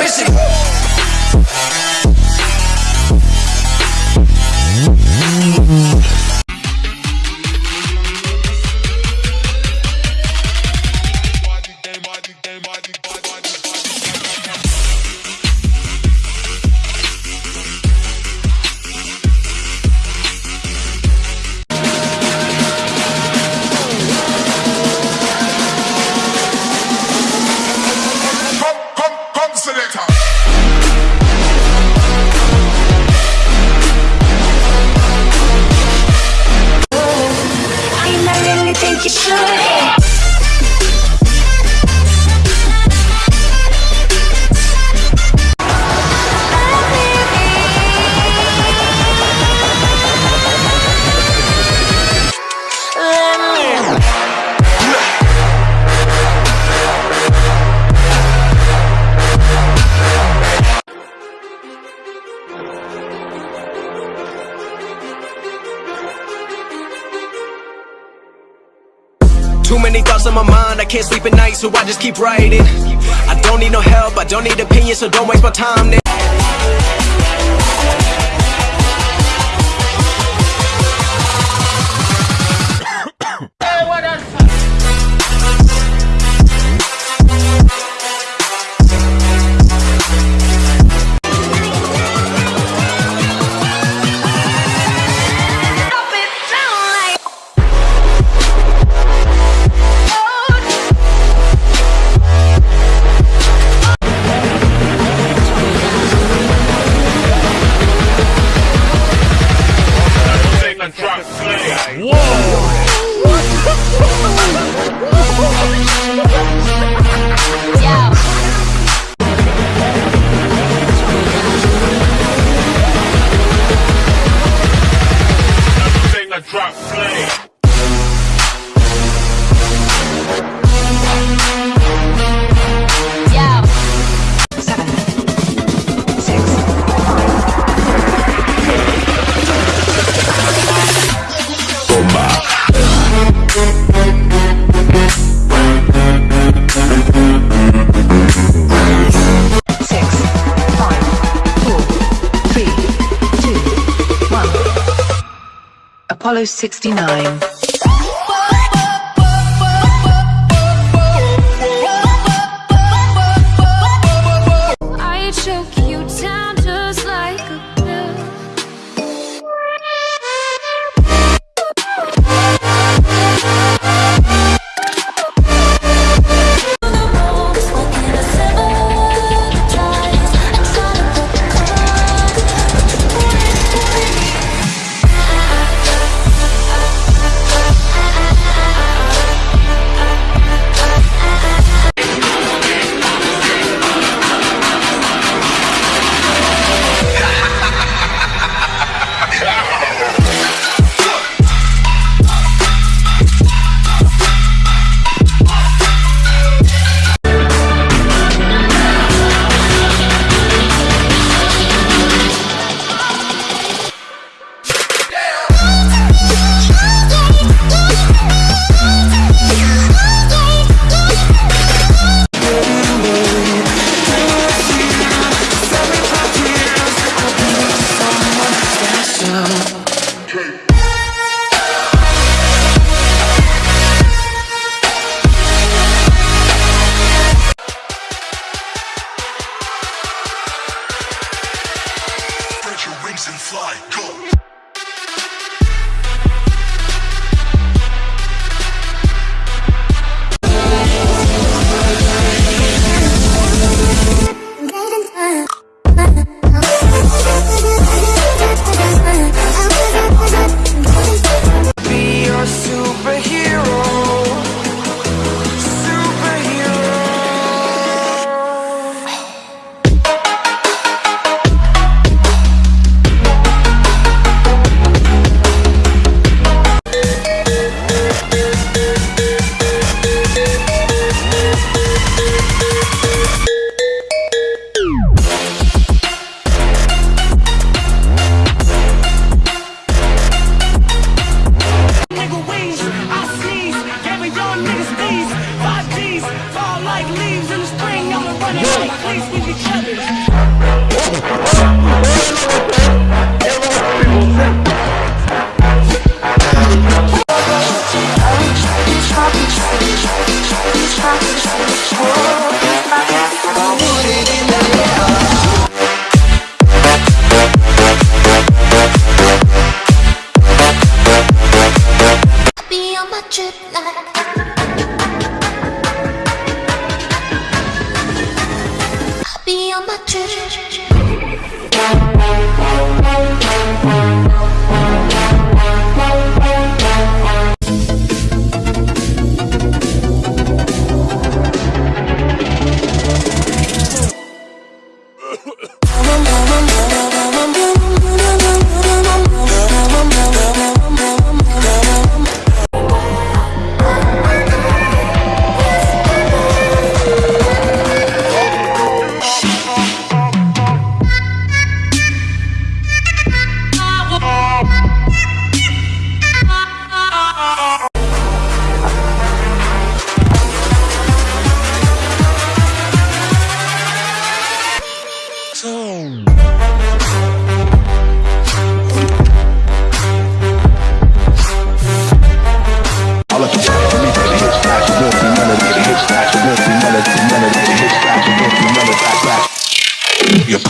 bitch. On my mind, I can't sleep at night, so I just keep writing. I don't need no help, I don't need opinions, so don't waste my time. nigga. Apollo 69.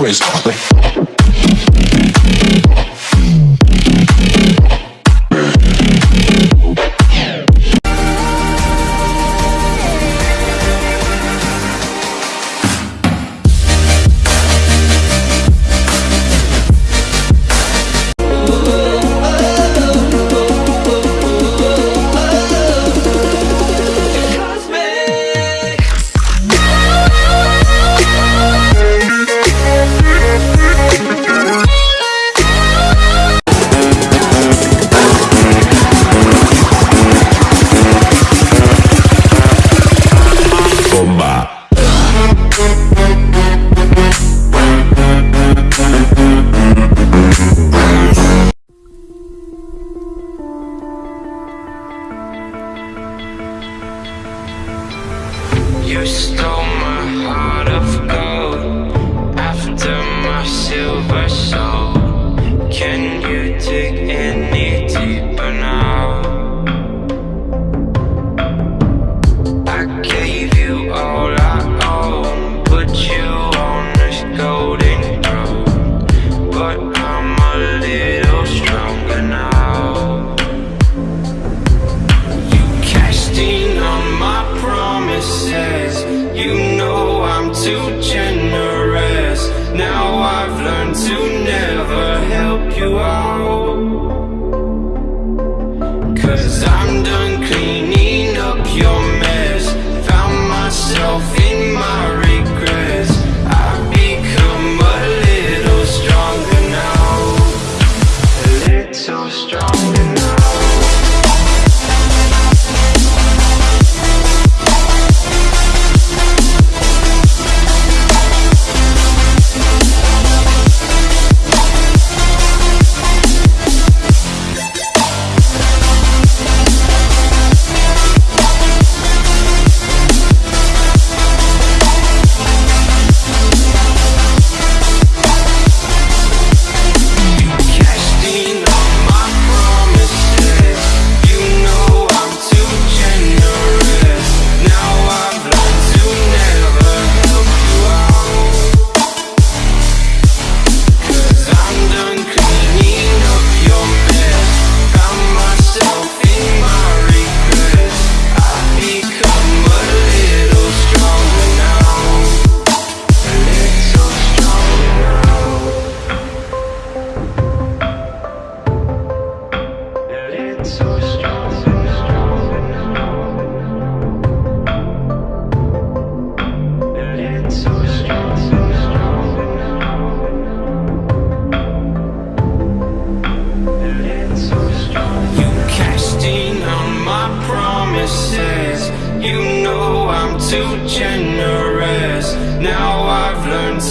Splash. You stole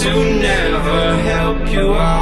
to never help you out.